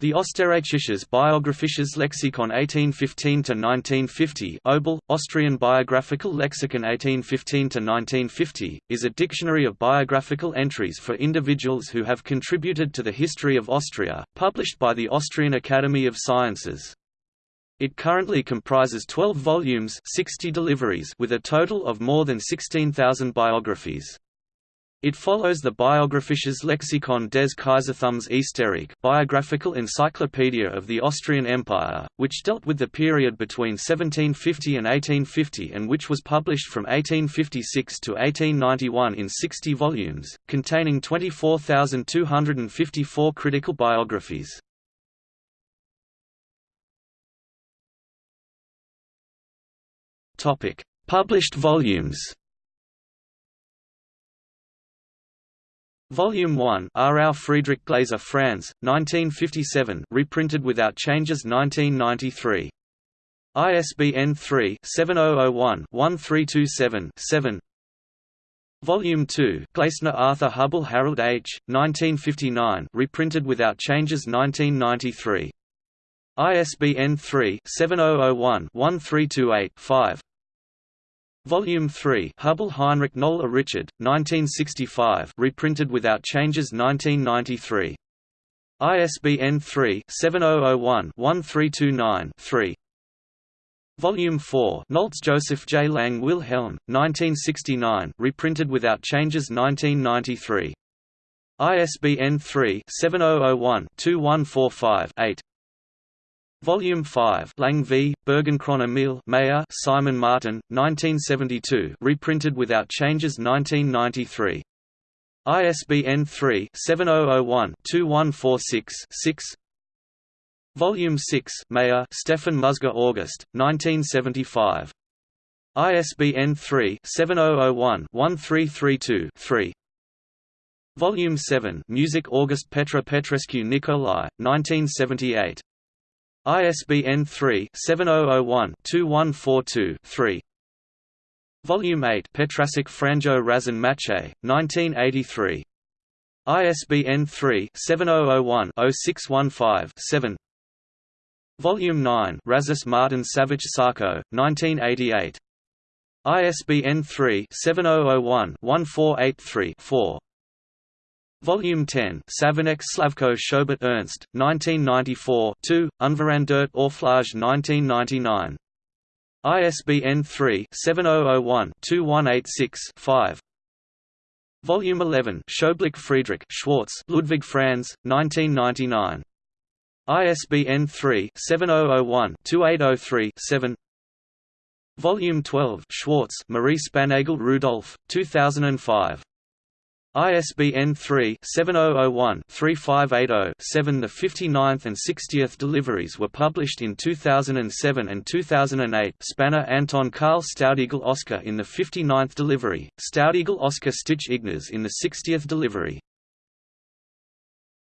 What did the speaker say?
The Österreichisches Biographisches Lexikon 1815–1950 Obel, Austrian Biographical Lexicon 1815–1950, is a dictionary of biographical entries for individuals who have contributed to the history of Austria, published by the Austrian Academy of Sciences. It currently comprises 12 volumes 60 deliveries with a total of more than 16,000 biographies. It follows the Biographisches Lexikon des Kaiserthums Österreich biographical encyclopedia of the Austrian Empire, which dealt with the period between 1750 and 1850 and which was published from 1856 to 1891 in 60 volumes, containing 24,254 critical biographies. Published volumes Volume 1 Aarau Friedrich Glaser France, 1957 reprinted without changes 1993. ISBN 3-7001-1327-7 Volume 2 Gleisner Arthur Hubble Harold H., 1959 reprinted without changes 1993. ISBN 3-7001-1328-5 Volume 3 Hubble Heinrich Noller Richard, 1965 reprinted without changes 1993. ISBN 3-7001-1329-3 Volume 4 Nolz Joseph J. Lang Wilhelm, 1969 reprinted without changes 1993. ISBN 3-7001-2145-8 Volume 5 Lang v. Bergenkron Emil Mayer Simon Martin, 1972 reprinted without changes 1993. ISBN 3-7001-2146-6 Volume 6 Mayer Stefan Musger August, 1975. ISBN 3-7001-1332-3 Volume 7 Music August Petra Petrescu Nicolai, 1978. ISBN 3-7001-2142-3. Volume 8 Petrasic Franjo Razin Mache, 1983. ISBN 3-7001-0615-7. Volume 9 Razis Martin Savage Sarko, 1988. ISBN 3-7001-1483-4. Volume 10 Savinek Slavko Schobert Ernst, 1994 2, Unverandert Orflage 1999. ISBN 3-7001-2186-5 Volume 11 Schoblick Friedrich Schwarz Ludwig Franz, 1999. ISBN 3-7001-2803-7 Volume 12 Schwarz Marie Spanagel Rudolf, 2005. ISBN 3-7001-3580-7 The 59th and 60th deliveries were published in 2007 and 2008 Spanner Anton Karl Staudigl Oscar in the 59th delivery, Staudigl Oscar Stich Ignaz in the 60th delivery